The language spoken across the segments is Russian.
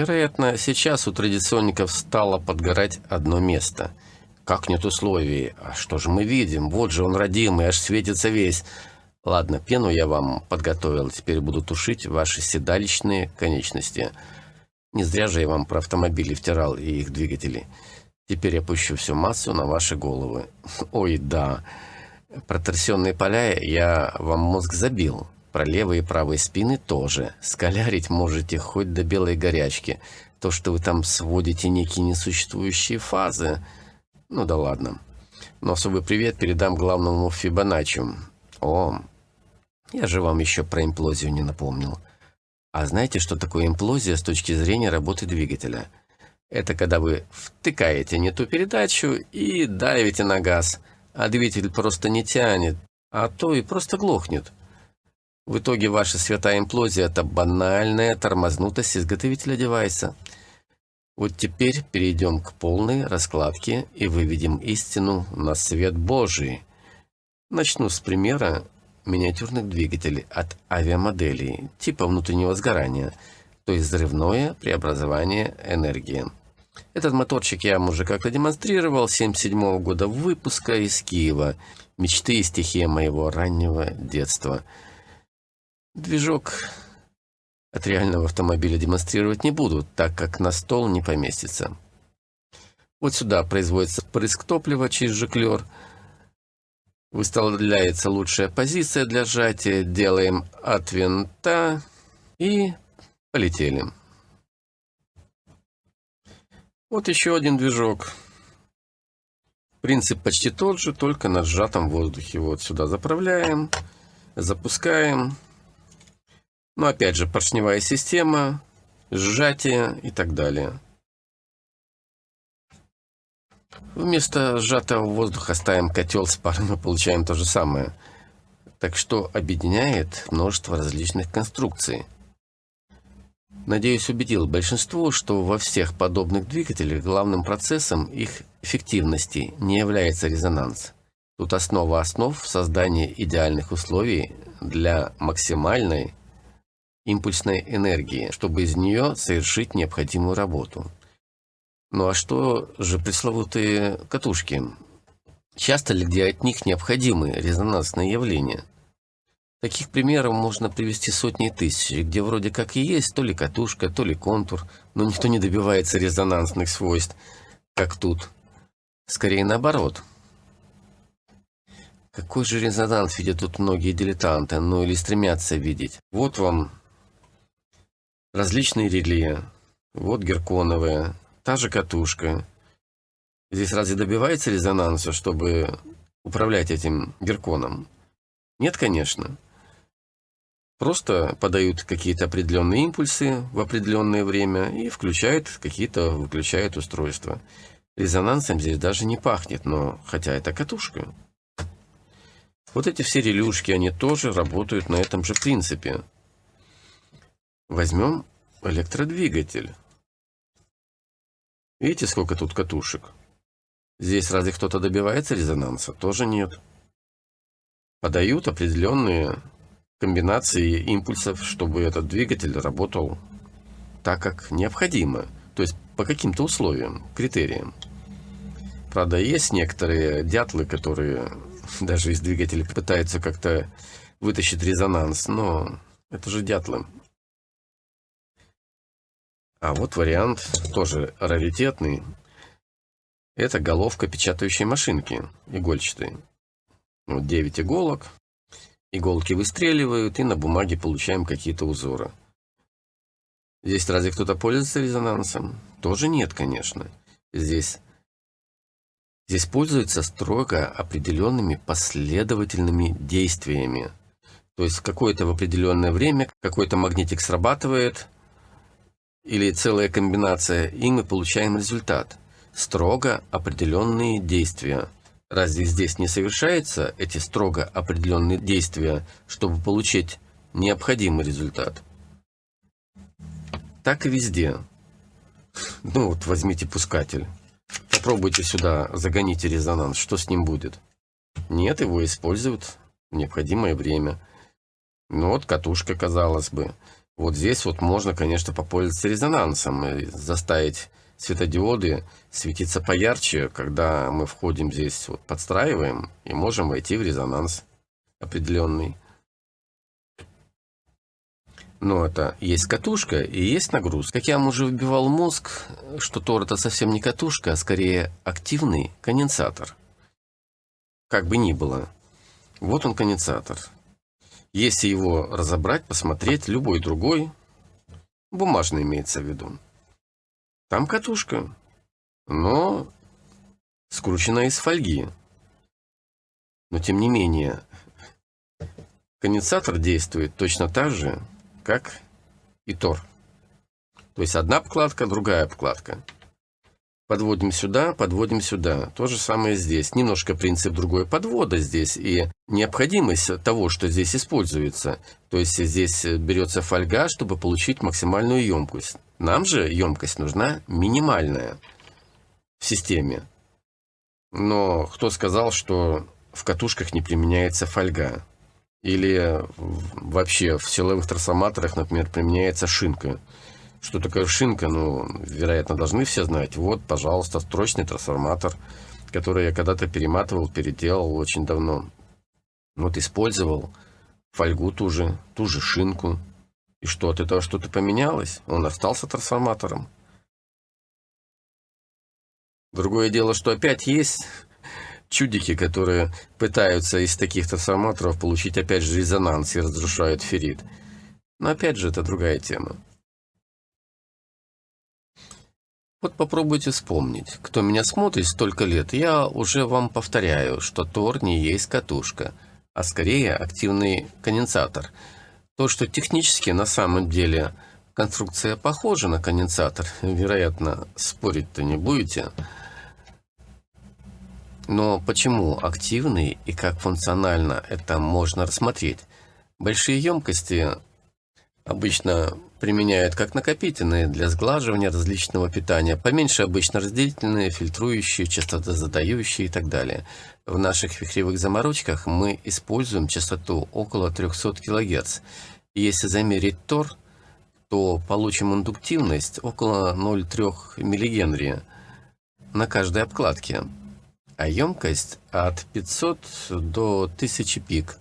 Вероятно, сейчас у традиционников стало подгорать одно место. Как нет условий? А что же мы видим? Вот же он родимый, аж светится весь. Ладно, пену я вам подготовил, теперь буду тушить ваши седалищные конечности. Не зря же я вам про автомобили втирал и их двигатели. Теперь я пущу всю массу на ваши головы. Ой, да. Про поля я вам мозг забил. Про левые и правые спины тоже. Скалярить можете хоть до белой горячки. То, что вы там сводите некие несуществующие фазы. Ну да ладно. Но особый привет передам главному Фибоначчи. О, я же вам еще про имплозию не напомнил. А знаете, что такое имплозия с точки зрения работы двигателя? Это когда вы втыкаете не ту передачу и давите на газ, а двигатель просто не тянет, а то и просто глохнет. В итоге ваша святая имплозия – это банальная тормознутость изготовителя девайса. Вот теперь перейдем к полной раскладке и выведем истину на свет Божий. Начну с примера миниатюрных двигателей от авиамоделей типа внутреннего сгорания, то есть взрывное преобразование энергии. Этот моторчик я уже как-то демонстрировал, 77 года выпуска из Киева. Мечты и стихия моего раннего детства – Движок от реального автомобиля демонстрировать не буду, так как на стол не поместится. Вот сюда производится прыск топлива через жиклер. Выставляется лучшая позиция для сжатия. Делаем от винта и полетели. Вот еще один движок. Принцип почти тот же, только на сжатом воздухе. Вот сюда заправляем, запускаем. Но опять же, поршневая система, сжатие и так далее. Вместо сжатого воздуха ставим котел с паром мы получаем то же самое. Так что объединяет множество различных конструкций. Надеюсь, убедил большинство, что во всех подобных двигателях главным процессом их эффективности не является резонанс. Тут основа основ в создании идеальных условий для максимальной импульсной энергии, чтобы из нее совершить необходимую работу. Ну а что же пресловутые катушки? Часто ли где от них необходимы резонансные явления? Таких примеров можно привести сотни тысяч, где вроде как и есть то ли катушка, то ли контур, но никто не добивается резонансных свойств, как тут. Скорее наоборот. Какой же резонанс видят тут многие дилетанты, ну или стремятся видеть? Вот вам различные реле. Вот герконовая, та же катушка. Здесь разве добивается резонанса, чтобы управлять этим герконом? Нет, конечно. Просто подают какие-то определенные импульсы в определенное время и включают какие-то, выключают устройства. Резонансом здесь даже не пахнет, но хотя это катушка. Вот эти все релюшки, они тоже работают на этом же принципе. Возьмем электродвигатель. Видите, сколько тут катушек? Здесь разве кто-то добивается резонанса? Тоже нет. Подают определенные комбинации импульсов, чтобы этот двигатель работал так, как необходимо. То есть по каким-то условиям, критериям. Правда, есть некоторые дятлы, которые даже из двигателя пытаются как-то вытащить резонанс, но это же дятлы. А вот вариант тоже раритетный. Это головка печатающей машинки, игольчатой. Вот 9 иголок. Иголки выстреливают, и на бумаге получаем какие-то узоры. Здесь разве кто-то пользуется резонансом? Тоже нет, конечно. Здесь, здесь пользуются строго определенными последовательными действиями. То есть какое-то в определенное время какой-то магнитик срабатывает – или целая комбинация, и мы получаем результат. Строго определенные действия. Разве здесь не совершаются эти строго определенные действия, чтобы получить необходимый результат? Так и везде. Ну вот возьмите пускатель. Попробуйте сюда, загоните резонанс. Что с ним будет? Нет, его используют в необходимое время. Ну вот катушка, казалось бы. Вот здесь вот можно, конечно, попользоваться резонансом и заставить светодиоды светиться поярче, когда мы входим здесь, вот подстраиваем и можем войти в резонанс определенный. Но это есть катушка и есть нагрузка. Как я вам уже выбивал мозг, что Тор это совсем не катушка, а скорее активный конденсатор. Как бы ни было. Вот он конденсатор. Если его разобрать, посмотреть, любой другой, бумажный имеется в виду, там катушка, но скручена из фольги. Но тем не менее, конденсатор действует точно так же, как и тор. То есть одна обкладка, другая обкладка. Подводим сюда, подводим сюда. То же самое здесь. Немножко принцип другой подвода здесь. И необходимость того, что здесь используется. То есть здесь берется фольга, чтобы получить максимальную емкость. Нам же емкость нужна минимальная в системе. Но кто сказал, что в катушках не применяется фольга? Или вообще в силовых трансформаторах, например, применяется шинка. Что такое шинка? Ну, вероятно, должны все знать. Вот, пожалуйста, строчный трансформатор, который я когда-то перематывал, переделал очень давно. Вот использовал фольгу ту же, ту же шинку. И что, от этого что-то поменялось? Он остался трансформатором. Другое дело, что опять есть чудики, которые пытаются из таких трансформаторов получить опять же резонанс и разрушают феррит. Но опять же, это другая тема. Вот попробуйте вспомнить. Кто меня смотрит столько лет, я уже вам повторяю, что Тор не есть катушка, а скорее активный конденсатор. То, что технически на самом деле конструкция похожа на конденсатор, вероятно, спорить-то не будете – но почему активный и как функционально это можно рассмотреть? Большие емкости обычно применяют как накопительные для сглаживания различного питания, поменьше обычно разделительные, фильтрующие, частотозадающие и так далее. В наших вихревых заморочках мы используем частоту около 300 кГц. Если замерить тор, то получим индуктивность около 0,3 мГ на каждой обкладке а емкость от 500 до 1000 пик,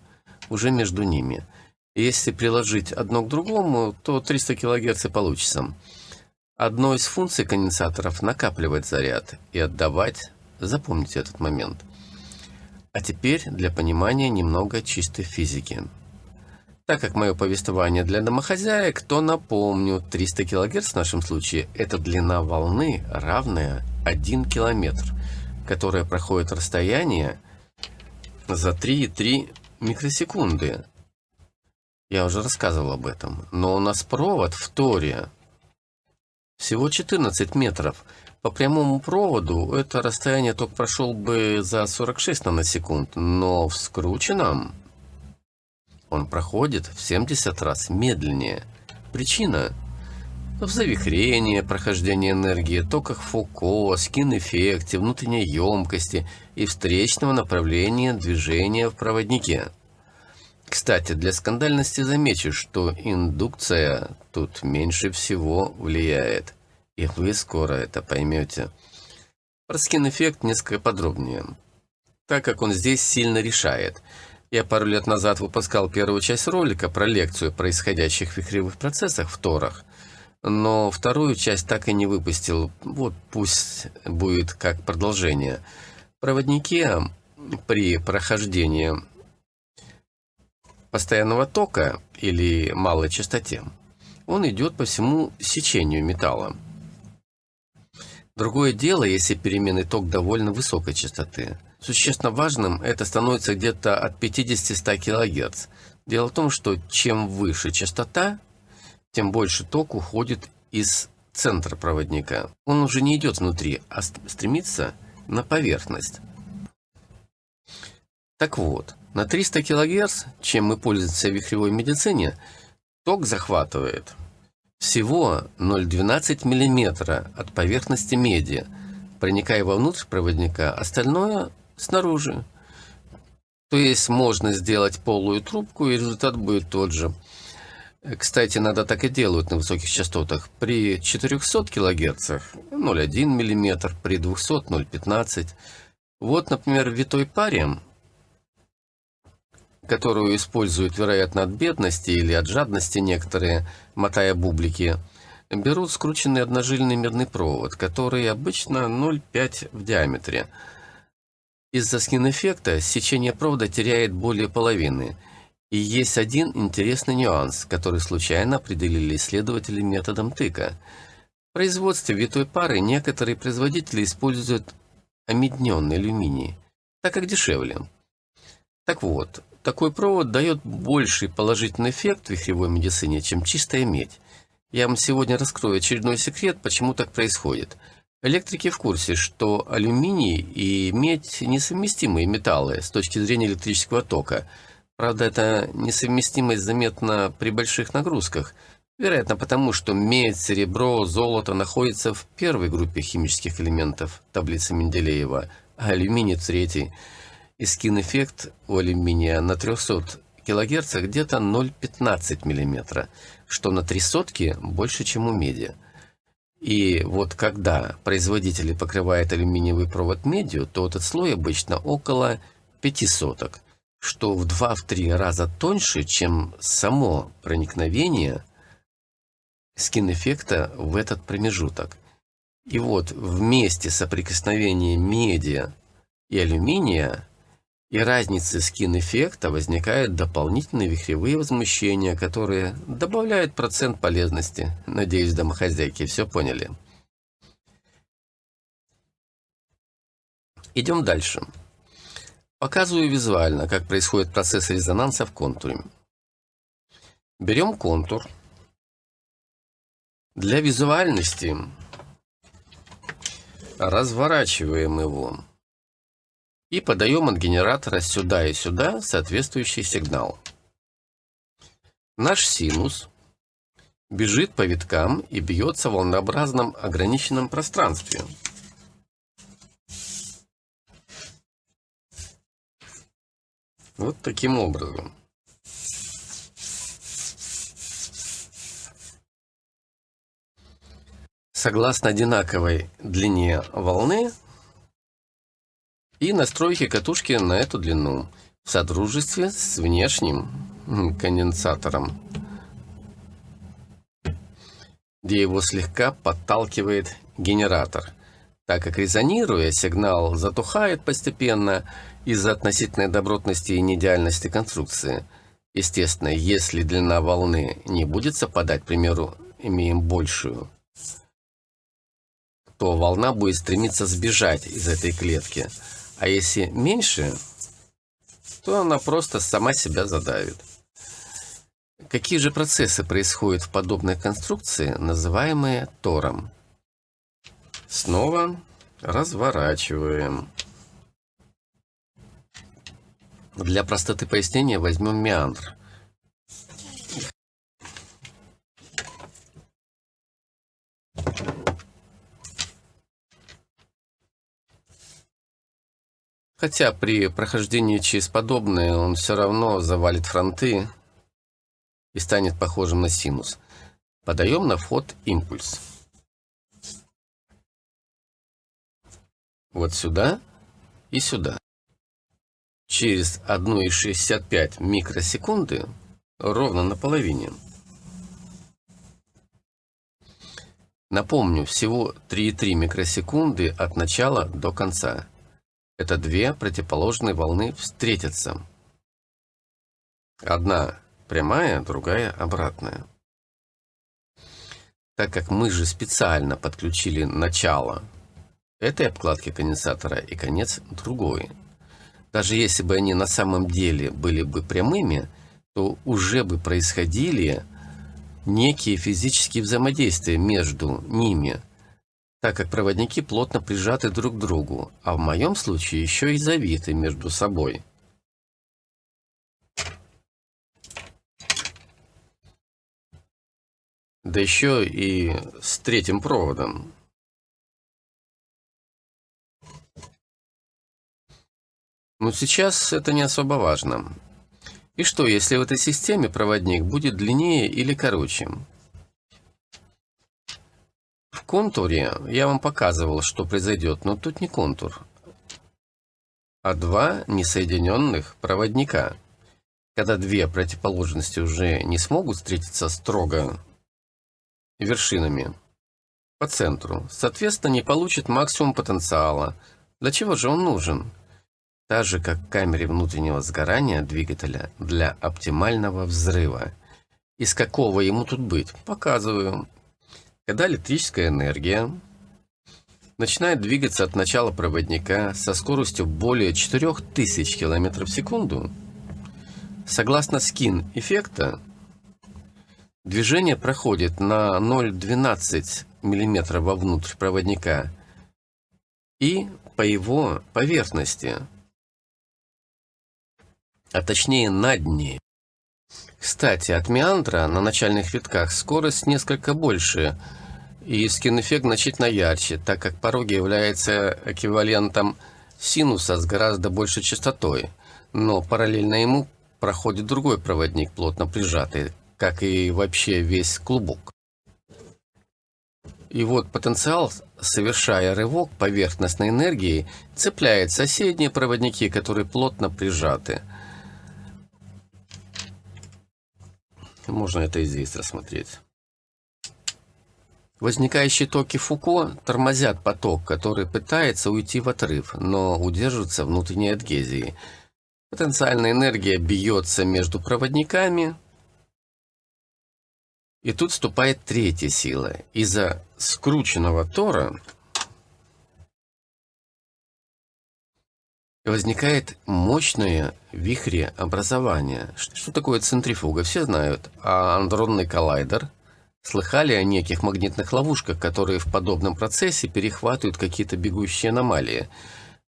уже между ними. Если приложить одно к другому, то 300 кГц получится. Одной из функций конденсаторов накапливать заряд и отдавать. Запомните этот момент. А теперь для понимания немного чистой физики. Так как мое повествование для домохозяек, то напомню, 300 кГц в нашем случае – это длина волны, равная 1 километр которая проходит расстояние за 3,3 микросекунды. Я уже рассказывал об этом. Но у нас провод в Торе всего 14 метров. По прямому проводу это расстояние только прошел бы за 46 наносекунд, но в скрученном он проходит в 70 раз медленнее. Причина – в завихрении, прохождении энергии, токах Фуко, скин-эффекте, внутренней емкости и встречного направления движения в проводнике. Кстати, для скандальности замечу, что индукция тут меньше всего влияет, и вы скоро это поймете. Про скин-эффект несколько подробнее, так как он здесь сильно решает. Я пару лет назад выпускал первую часть ролика про лекцию о происходящих вихревых процессах в Торах, но вторую часть так и не выпустил. Вот пусть будет как продолжение. Проводники при прохождении постоянного тока или малой частоте, он идет по всему сечению металла. Другое дело, если переменный ток довольно высокой частоты. Существенно важным это становится где-то от 50-100 кГц. Дело в том, что чем выше частота, тем больше ток уходит из центра проводника. Он уже не идет внутри, а стремится на поверхность. Так вот, на 300 кГц, чем мы пользуемся в вихревой медицине, ток захватывает всего 0,12 мм от поверхности меди, проникая вовнутрь проводника, остальное снаружи. То есть можно сделать полую трубку, и результат будет тот же. Кстати, надо так и делают на высоких частотах. При 400 кГц 0,1 мм, при 200 0,15 Вот, например, в витой паре, которую используют, вероятно, от бедности или от жадности некоторые, мотая бублики, берут скрученный одножильный медный провод, который обычно 0,5 в диаметре. Из-за скин-эффекта сечение провода теряет более половины – и есть один интересный нюанс, который случайно определили исследователи методом тыка. В производстве витой пары некоторые производители используют омедненный алюминий, так как дешевле. Так вот, такой провод дает больший положительный эффект в вихревой медицине, чем чистая медь. Я вам сегодня раскрою очередной секрет, почему так происходит. Электрики в курсе, что алюминий и медь несовместимые металлы с точки зрения электрического тока – Правда, эта несовместимость заметна при больших нагрузках, вероятно потому, что медь, серебро, золото находятся в первой группе химических элементов таблицы Менделеева, а алюминий в третьей. И скин-эффект у алюминия на 300 кГц где-то 0,15 мм, что на три сотки больше, чем у меди. И вот когда производители покрывают алюминиевый провод медью, то этот слой обычно около 5 соток – что в 2-3 раза тоньше, чем само проникновение скин-эффекта в этот промежуток. И вот в месте соприкосновения меди и алюминия и разницы скин-эффекта возникают дополнительные вихревые возмущения, которые добавляют процент полезности. Надеюсь, домохозяйки все поняли. Идем дальше. Показываю визуально, как происходит процесс резонанса в контуре. Берем контур. Для визуальности разворачиваем его и подаем от генератора сюда и сюда соответствующий сигнал. Наш синус бежит по виткам и бьется в волнообразном ограниченном пространстве. Вот таким образом. Согласно одинаковой длине волны и настройки катушки на эту длину в содружестве с внешним конденсатором, где его слегка подталкивает генератор, так как резонируя, сигнал затухает постепенно из-за относительной добротности и неидеальности конструкции. Естественно, если длина волны не будет совпадать, к примеру, имеем большую, то волна будет стремиться сбежать из этой клетки. А если меньше, то она просто сама себя задавит. Какие же процессы происходят в подобной конструкции, называемые тором? Снова разворачиваем. Для простоты пояснения возьмем меандр. Хотя при прохождении через подобное он все равно завалит фронты и станет похожим на синус. Подаем на вход импульс. Вот сюда и сюда через 1,65 микросекунды ровно на половине. Напомню, всего 3,3 микросекунды от начала до конца. Это две противоположные волны встретятся. Одна прямая, другая обратная. Так как мы же специально подключили начало этой обкладки конденсатора и конец другой, даже если бы они на самом деле были бы прямыми, то уже бы происходили некие физические взаимодействия между ними, так как проводники плотно прижаты друг к другу, а в моем случае еще и завиты между собой. Да еще и с третьим проводом. Но сейчас это не особо важно. И что, если в этой системе проводник будет длиннее или короче? Контуре я вам показывал, что произойдет, но тут не контур, а два несоединенных проводника. Когда две противоположности уже не смогут встретиться строго вершинами по центру, соответственно, не получит максимум потенциала. Для чего же он нужен? Так же, как в камере внутреннего сгорания двигателя для оптимального взрыва. Из какого ему тут быть? Показываю. Когда электрическая энергия начинает двигаться от начала проводника со скоростью более 4000 км в секунду, согласно скин эффекта, движение проходит на 0,12 мм вовнутрь проводника и по его поверхности, а точнее на дне. Кстати, от меандра на начальных витках скорость несколько больше – и скин-эффект значительно ярче, так как пороги является эквивалентом синуса с гораздо большей частотой, но параллельно ему проходит другой проводник, плотно прижатый, как и вообще весь клубок. И вот потенциал, совершая рывок поверхностной энергии, цепляет соседние проводники, которые плотно прижаты. Можно это и здесь рассмотреть. Возникающие токи Фуко тормозят поток, который пытается уйти в отрыв, но удерживается внутренней адгезией. Потенциальная энергия бьется между проводниками, и тут вступает третья сила. Из-за скрученного тора возникает мощное вихреобразование. Что такое центрифуга? Все знают. А андронный коллайдер – Слыхали о неких магнитных ловушках, которые в подобном процессе перехватывают какие-то бегущие аномалии?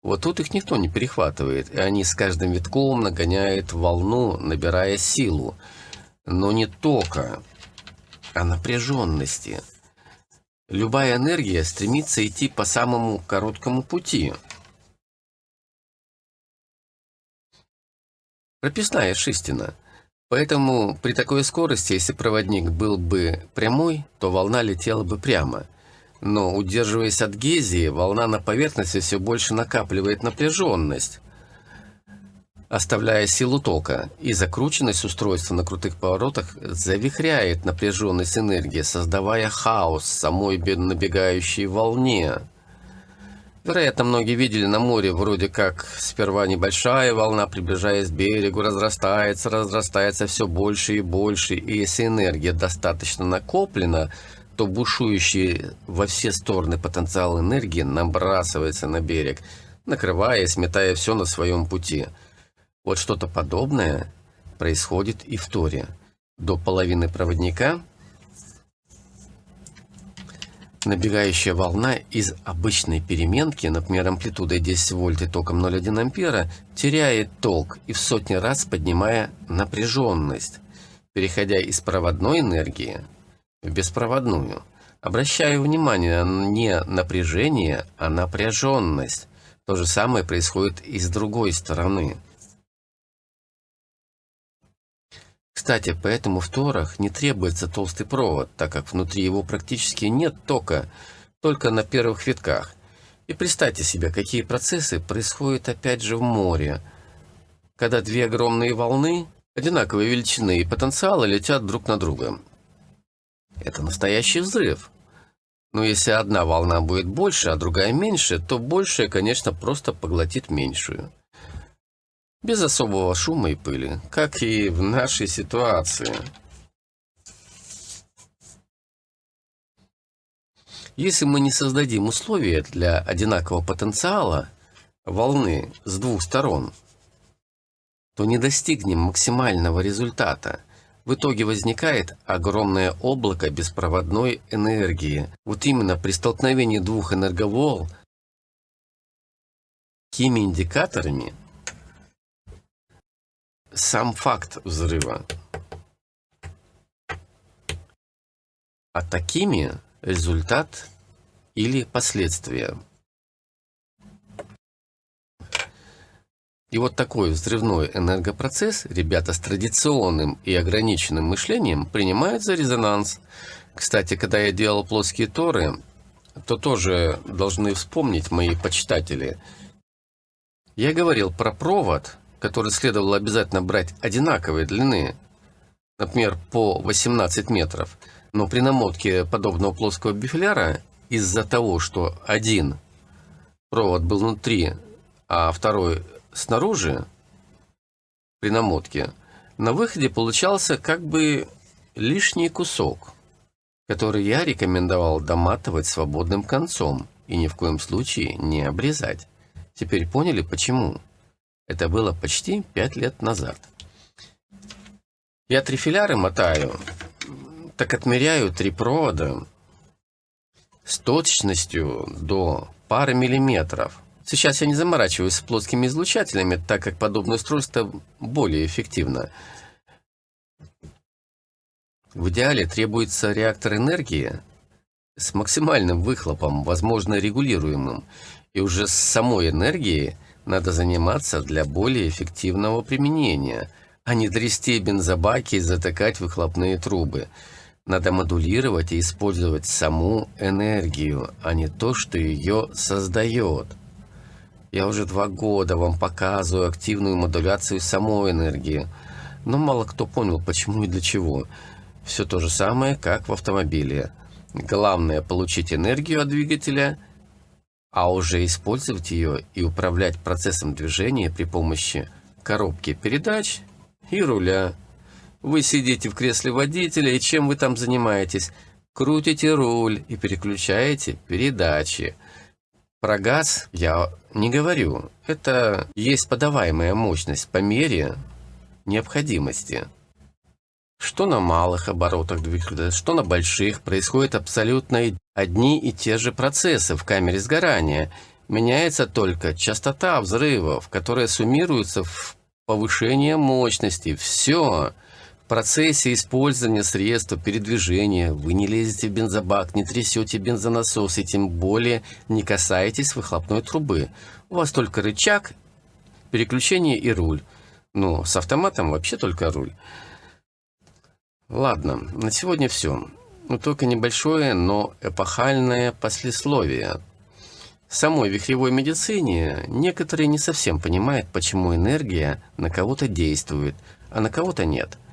Вот тут их никто не перехватывает, и они с каждым витком нагоняют волну, набирая силу. Но не тока, а напряженности. Любая энергия стремится идти по самому короткому пути. Прописная шистина – Поэтому при такой скорости, если проводник был бы прямой, то волна летела бы прямо. Но, удерживаясь от гезии, волна на поверхности все больше накапливает напряженность, оставляя силу тока, и закрученность устройства на крутых поворотах завихряет напряженность энергии, создавая хаос самой набегающей волне. Вероятно, многие видели на море вроде как сперва небольшая волна, приближаясь к берегу, разрастается, разрастается все больше и больше. И если энергия достаточно накоплена, то бушующий во все стороны потенциал энергии набрасывается на берег, накрывая и сметая все на своем пути. Вот что-то подобное происходит и в Торе. До половины проводника Набегающая волна из обычной переменки, например, амплитудой 10 вольт и током 0,1 ампера, теряет ток и в сотни раз поднимая напряженность, переходя из проводной энергии в беспроводную. Обращаю внимание не напряжение, а напряженность. То же самое происходит и с другой стороны. Кстати, поэтому в Торах не требуется толстый провод, так как внутри его практически нет тока, только на первых витках. И представьте себе, какие процессы происходят опять же в море, когда две огромные волны одинаковой величины и потенциала летят друг на друга. Это настоящий взрыв. Но если одна волна будет больше, а другая меньше, то большая, конечно, просто поглотит меньшую без особого шума и пыли, как и в нашей ситуации. Если мы не создадим условия для одинакового потенциала волны с двух сторон, то не достигнем максимального результата. В итоге возникает огромное облако беспроводной энергии. Вот именно при столкновении двух энерговолн такими индикаторами сам факт взрыва. А такими результат или последствия. И вот такой взрывной энергопроцесс ребята с традиционным и ограниченным мышлением принимают за резонанс. Кстати, когда я делал плоские торы, то тоже должны вспомнить мои почитатели. Я говорил про провод, который следовало обязательно брать одинаковой длины, например, по 18 метров. Но при намотке подобного плоского бифляра из-за того, что один провод был внутри, а второй снаружи, при намотке, на выходе получался как бы лишний кусок, который я рекомендовал доматывать свободным концом и ни в коем случае не обрезать. Теперь поняли, почему? Это было почти пять лет назад. Я трифиляры мотаю, так отмеряю три провода с точностью до пары миллиметров. Сейчас я не заморачиваюсь с плоскими излучателями, так как подобное устройство более эффективно. В идеале требуется реактор энергии с максимальным выхлопом, возможно регулируемым, и уже с самой энергией надо заниматься для более эффективного применения, а не трясти бензобаки и затыкать выхлопные трубы. Надо модулировать и использовать саму энергию, а не то, что ее создает. Я уже два года вам показываю активную модуляцию самой энергии, но мало кто понял, почему и для чего. Все то же самое, как в автомобиле. Главное получить энергию от двигателя, а уже использовать ее и управлять процессом движения при помощи коробки передач и руля. Вы сидите в кресле водителя, и чем вы там занимаетесь? Крутите руль и переключаете передачи. Про газ я не говорю. Это есть подаваемая мощность по мере необходимости. Что на малых оборотах двигателя, что на больших, происходят абсолютно одни и те же процессы в камере сгорания. Меняется только частота взрывов, которая суммируется в повышение мощности. Все процессе использования средства передвижения вы не лезете в бензобак, не трясете бензонасос и тем более не касаетесь выхлопной трубы. У вас только рычаг, переключение и руль. Ну, с автоматом вообще только руль. Ладно, на сегодня все. Ну, только небольшое, но эпохальное послесловие. В самой вихревой медицине некоторые не совсем понимают, почему энергия на кого-то действует, а на кого-то нет –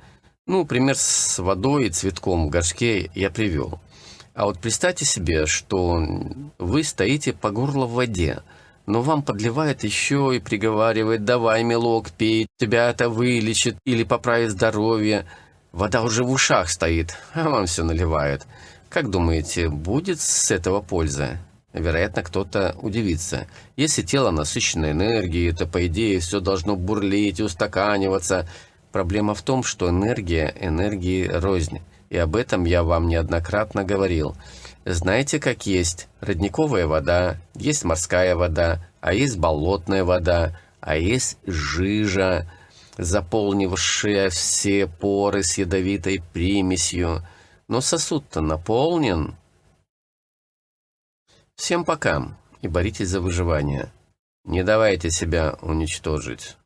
ну, пример с водой и цветком в горшке я привел. А вот представьте себе, что вы стоите по горло в воде, но вам подливает еще и приговаривает «давай, милок, пей, тебя это вылечит или поправит здоровье». Вода уже в ушах стоит, а вам все наливают. Как думаете, будет с этого польза? Вероятно, кто-то удивится. Если тело насыщено энергией, то, по идее, все должно бурлить и устаканиваться – Проблема в том, что энергия энергии рознь, и об этом я вам неоднократно говорил. Знаете, как есть родниковая вода, есть морская вода, а есть болотная вода, а есть жижа, заполнившая все поры с ядовитой примесью. Но сосуд-то наполнен. Всем пока и боритесь за выживание. Не давайте себя уничтожить.